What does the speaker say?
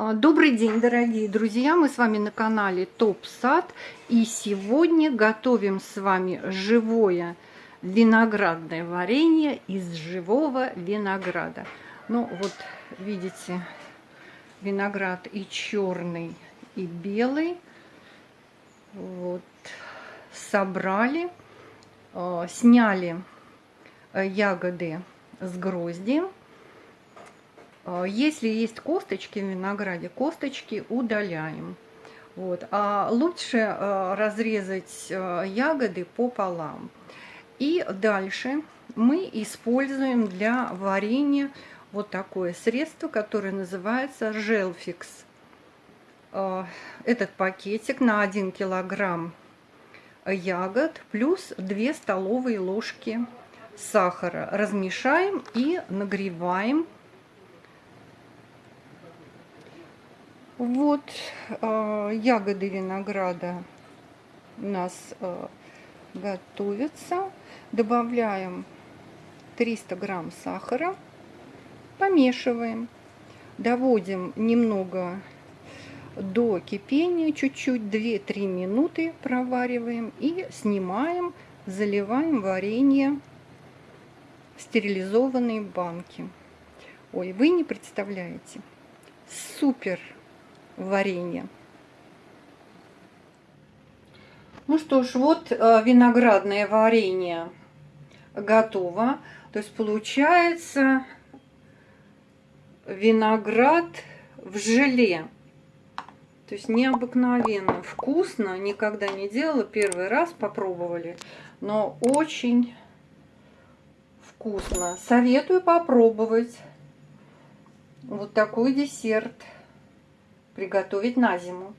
А, добрый день, дорогие друзья! Мы с вами на канале Топ Сад. И сегодня готовим с вами живое виноградное варенье из живого винограда. Ну, вот видите, виноград и черный, и белый. Вот, собрали, а, сняли э, ягоды с грозди если есть косточки в винограде, косточки удаляем. Вот. А лучше а, разрезать а, ягоды пополам. И дальше мы используем для варенья вот такое средство, которое называется желфикс. Этот пакетик на 1 килограмм ягод плюс 2 столовые ложки сахара. Размешаем и нагреваем Вот э, ягоды винограда у нас э, готовятся. Добавляем 300 грамм сахара, помешиваем, доводим немного до кипения, чуть-чуть 2-3 минуты провариваем и снимаем, заливаем варенье в стерилизованные банки. Ой, вы не представляете, супер варенье. Ну что ж, вот э, виноградное варенье готово. То есть получается виноград в желе. То есть необыкновенно вкусно. Никогда не делала, первый раз попробовали. Но очень вкусно. Советую попробовать вот такой десерт приготовить на зиму.